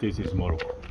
This is Morocco.